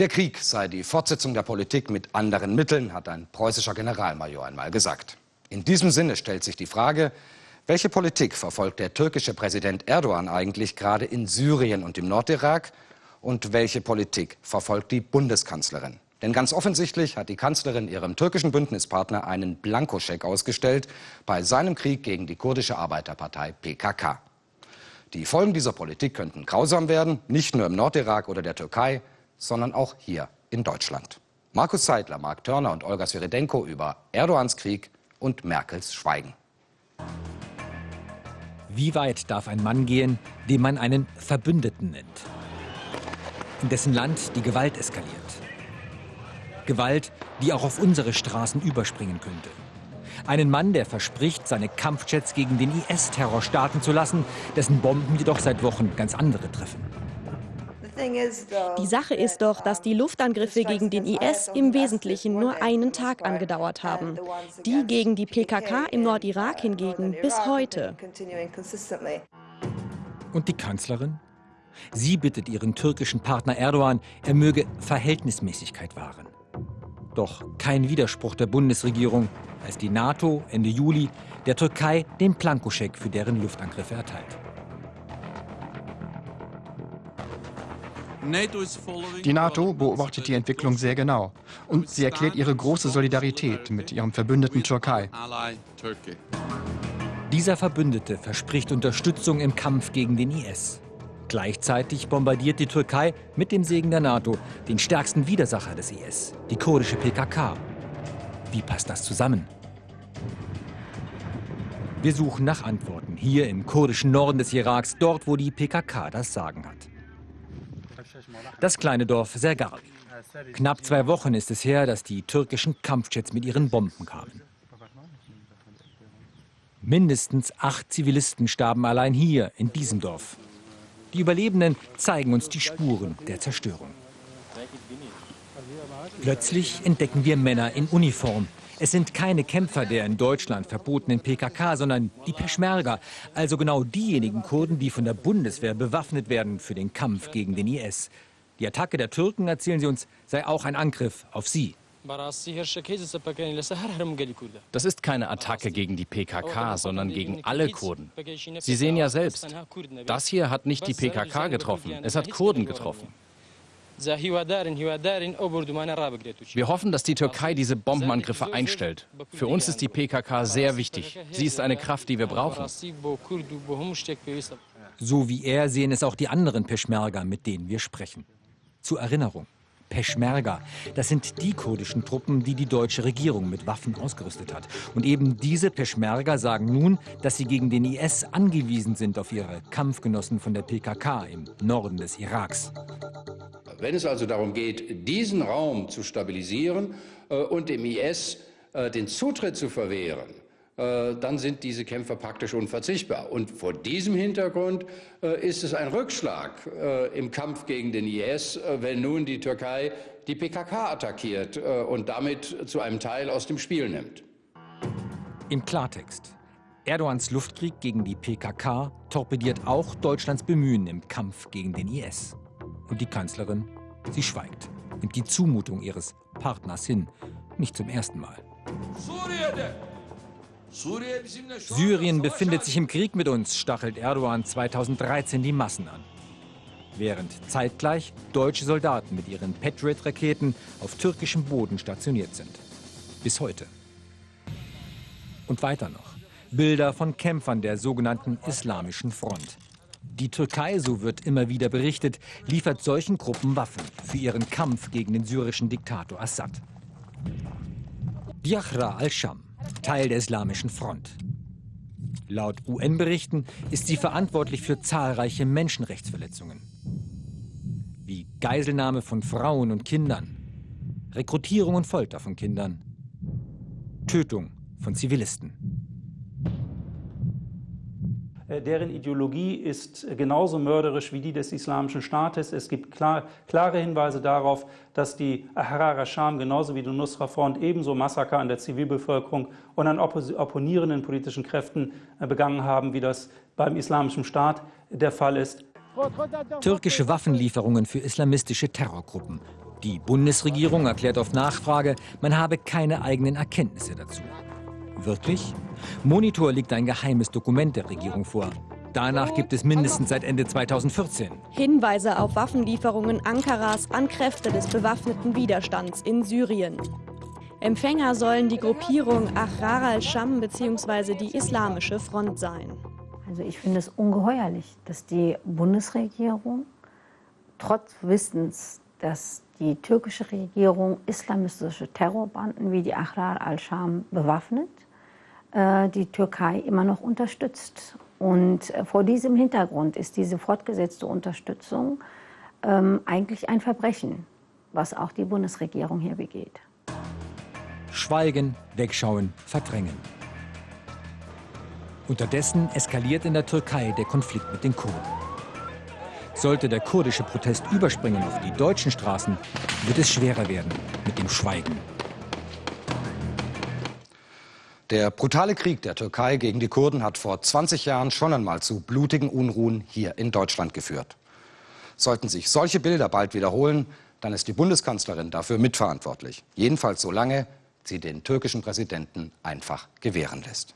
Der Krieg sei die Fortsetzung der Politik mit anderen Mitteln, hat ein preußischer Generalmajor einmal gesagt. In diesem Sinne stellt sich die Frage, welche Politik verfolgt der türkische Präsident Erdogan eigentlich gerade in Syrien und im Nordirak und welche Politik verfolgt die Bundeskanzlerin? Denn ganz offensichtlich hat die Kanzlerin ihrem türkischen Bündnispartner einen Blankoscheck ausgestellt bei seinem Krieg gegen die kurdische Arbeiterpartei PKK. Die Folgen dieser Politik könnten grausam werden, nicht nur im Nordirak oder der Türkei, sondern auch hier in Deutschland. Markus Seidler, Mark Törner und Olga Sviridenko über Erdogans Krieg und Merkels Schweigen. Wie weit darf ein Mann gehen, den man einen Verbündeten nennt? In dessen Land die Gewalt eskaliert. Gewalt, die auch auf unsere Straßen überspringen könnte. Einen Mann, der verspricht, seine Kampfjets gegen den IS-Terror starten zu lassen, dessen Bomben jedoch seit Wochen ganz andere treffen. Die Sache ist doch, dass die Luftangriffe gegen den IS im Wesentlichen nur einen Tag angedauert haben. Die gegen die PKK im Nordirak hingegen bis heute. Und die Kanzlerin? Sie bittet ihren türkischen Partner Erdogan, er möge Verhältnismäßigkeit wahren. Doch kein Widerspruch der Bundesregierung, als die NATO Ende Juli der Türkei den Plankoscheck für deren Luftangriffe erteilt. Die NATO beobachtet die Entwicklung sehr genau und sie erklärt ihre große Solidarität mit ihrem Verbündeten Türkei. Dieser Verbündete verspricht Unterstützung im Kampf gegen den IS. Gleichzeitig bombardiert die Türkei mit dem Segen der NATO den stärksten Widersacher des IS, die kurdische PKK. Wie passt das zusammen? Wir suchen nach Antworten hier im kurdischen Norden des Iraks, dort wo die PKK das Sagen hat. Das kleine Dorf Sergal. Knapp zwei Wochen ist es her, dass die türkischen Kampfjets mit ihren Bomben kamen. Mindestens acht Zivilisten starben allein hier, in diesem Dorf. Die Überlebenden zeigen uns die Spuren der Zerstörung. Plötzlich entdecken wir Männer in Uniform. Es sind keine Kämpfer der in Deutschland verbotenen PKK, sondern die Peschmerga, also genau diejenigen Kurden, die von der Bundeswehr bewaffnet werden für den Kampf gegen den IS. Die Attacke der Türken, erzählen sie uns, sei auch ein Angriff auf sie. Das ist keine Attacke gegen die PKK, sondern gegen alle Kurden. Sie sehen ja selbst, das hier hat nicht die PKK getroffen, es hat Kurden getroffen. Wir hoffen, dass die Türkei diese Bombenangriffe einstellt. Für uns ist die PKK sehr wichtig. Sie ist eine Kraft, die wir brauchen. So wie er sehen es auch die anderen Peschmerga, mit denen wir sprechen. Zur Erinnerung. Peschmerga. Das sind die kurdischen Truppen, die die deutsche Regierung mit Waffen ausgerüstet hat. Und eben diese Peschmerga sagen nun, dass sie gegen den IS angewiesen sind auf ihre Kampfgenossen von der PKK im Norden des Iraks. Wenn es also darum geht, diesen Raum zu stabilisieren äh, und dem IS äh, den Zutritt zu verwehren, dann sind diese Kämpfer praktisch unverzichtbar. Und vor diesem Hintergrund äh, ist es ein Rückschlag äh, im Kampf gegen den IS, wenn nun die Türkei die PKK attackiert und damit zu einem Teil aus dem Spiel nimmt. Im Klartext. Erdogans Luftkrieg gegen die PKK torpediert auch Deutschlands Bemühen im Kampf gegen den IS. Und die Kanzlerin, sie schweigt, nimmt die Zumutung ihres Partners hin, nicht zum ersten Mal. Syrien befindet sich im Krieg mit uns, stachelt Erdogan 2013 die Massen an. Während zeitgleich deutsche Soldaten mit ihren Patriot-Raketen auf türkischem Boden stationiert sind. Bis heute. Und weiter noch. Bilder von Kämpfern der sogenannten Islamischen Front. Die Türkei, so wird immer wieder berichtet, liefert solchen Gruppen Waffen für ihren Kampf gegen den syrischen Diktator Assad. Biachra al-Sham Teil der Islamischen Front. Laut UN-Berichten ist sie verantwortlich für zahlreiche Menschenrechtsverletzungen. Wie Geiselnahme von Frauen und Kindern, Rekrutierung und Folter von Kindern, Tötung von Zivilisten. Äh, deren Ideologie ist genauso mörderisch wie die des Islamischen Staates. Es gibt klar, klare Hinweise darauf, dass die Ahrar Sham genauso wie die Nusra Front ebenso Massaker an der Zivilbevölkerung und an opponierenden politischen Kräften äh, begangen haben, wie das beim Islamischen Staat der Fall ist. Türkische Waffenlieferungen für islamistische Terrorgruppen. Die Bundesregierung erklärt auf Nachfrage, man habe keine eigenen Erkenntnisse dazu. Wirklich? Monitor liegt ein geheimes Dokument der Regierung vor. Danach gibt es mindestens seit Ende 2014 Hinweise auf Waffenlieferungen Ankaras an Kräfte des bewaffneten Widerstands in Syrien. Empfänger sollen die Gruppierung Ahrar al-Sham bzw. die Islamische Front sein. Also ich finde es ungeheuerlich, dass die Bundesregierung trotz Wissens, dass die türkische Regierung islamistische Terrorbanden wie die Ahrar al-Sham bewaffnet, äh, die Türkei immer noch unterstützt. Und äh, vor diesem Hintergrund ist diese fortgesetzte Unterstützung ähm, eigentlich ein Verbrechen, was auch die Bundesregierung hier begeht. Schweigen, wegschauen, verdrängen. Unterdessen eskaliert in der Türkei der Konflikt mit den Kurden. Sollte der kurdische Protest überspringen auf die deutschen Straßen, wird es schwerer werden mit dem Schweigen. Der brutale Krieg der Türkei gegen die Kurden hat vor 20 Jahren schon einmal zu blutigen Unruhen hier in Deutschland geführt. Sollten sich solche Bilder bald wiederholen, dann ist die Bundeskanzlerin dafür mitverantwortlich. Jedenfalls solange sie den türkischen Präsidenten einfach gewähren lässt.